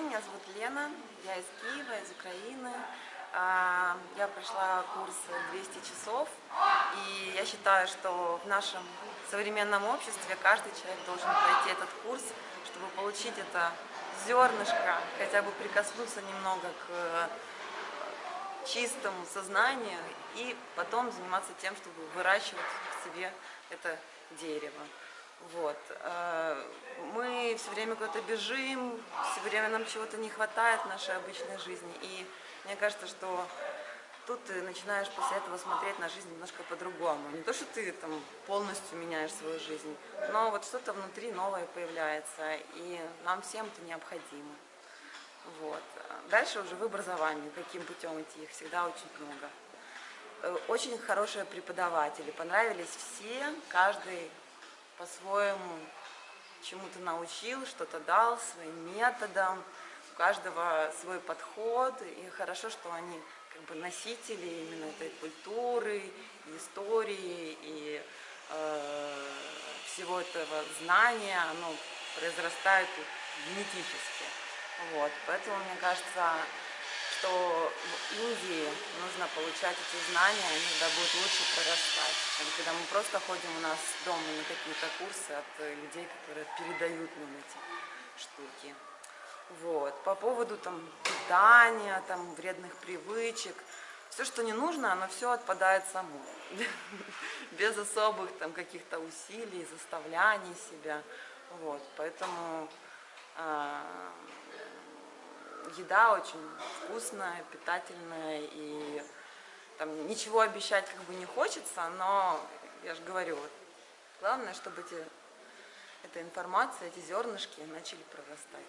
день, меня зовут Лена, я из Киева, из Украины. А, я прошла курс 200 часов, и я считаю, что в нашем современном обществе каждый человек должен пройти этот курс, чтобы получить это зернышко, хотя бы прикоснуться немного к чистому сознанию и потом заниматься тем, чтобы выращивать в себе это дерево. Вот. Э, мы все время куда-то бежим, все время нам чего-то не хватает в нашей обычной жизни. И мне кажется, что тут ты начинаешь после этого смотреть на жизнь немножко по-другому. Не то, что ты там полностью меняешь свою жизнь, но вот что-то внутри новое появляется, и нам всем это необходимо. Вот. Дальше уже в образовании, каким путем идти, их всегда очень много. Э, очень хорошие преподаватели, понравились все, каждый по-своему чему-то научил, что-то дал своим методом, у каждого свой подход, и хорошо, что они как бы носители именно этой культуры, истории, и э, всего этого знания, оно произрастает генетически. Вот, поэтому, мне кажется, что Индии нужно получать эти знания, они тогда будут лучше прорастать, когда мы просто ходим у нас дома на какие-то курсы от людей, которые передают нам эти штуки. Вот. По поводу там питания, там вредных привычек, все, что не нужно, оно все отпадает само, без особых там каких-то усилий, заставляний себя. Вот. Поэтому а, еда очень вкусная, питательная, и там ничего обещать как бы не хочется, но я же говорю, вот, главное, чтобы эти, эта информация, эти зернышки начали прорастать.